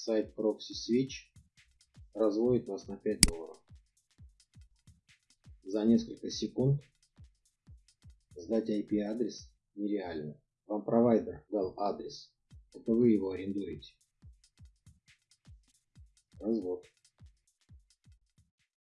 сайт Proxy Switch разводит вас на 5 долларов. За несколько секунд сдать IP-адрес нереально. Вам провайдер дал адрес. Это вы его арендуете. Развод.